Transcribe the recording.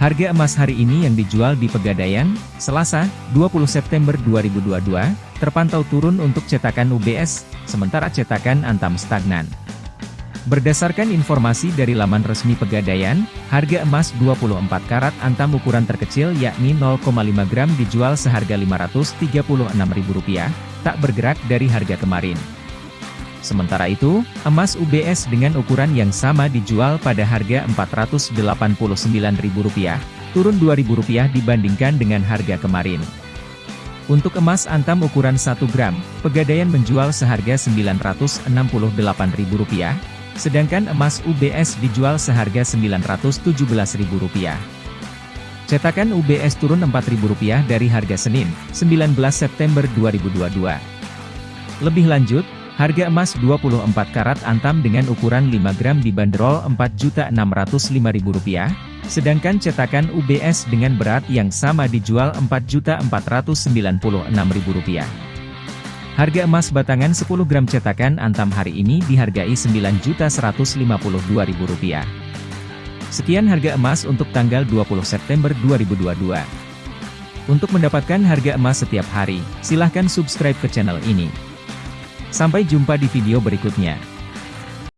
Harga emas hari ini yang dijual di Pegadaian, Selasa, 20 September 2022, terpantau turun untuk cetakan UBS, sementara cetakan Antam stagnan. Berdasarkan informasi dari laman resmi Pegadaian, harga emas 24 karat Antam ukuran terkecil yakni 0,5 gram dijual seharga Rp536.000, tak bergerak dari harga kemarin. Sementara itu, emas UBS dengan ukuran yang sama dijual pada harga Rp489.000, turun Rp2.000 dibandingkan dengan harga kemarin. Untuk emas antam ukuran 1 gram, Pegadaian menjual seharga Rp968.000, sedangkan emas UBS dijual seharga Rp917.000. Cetakan UBS turun Rp4.000 dari harga Senin, 19 September 2022. Lebih lanjut, Harga emas 24 karat antam dengan ukuran 5 gram dibanderol Rp4.605.000, sedangkan cetakan UBS dengan berat yang sama dijual Rp4.496.000. Harga emas batangan 10 gram cetakan antam hari ini dihargai Rp9.152.000. Sekian harga emas untuk tanggal 20 September 2022. Untuk mendapatkan harga emas setiap hari, silahkan subscribe ke channel ini. Sampai jumpa di video berikutnya.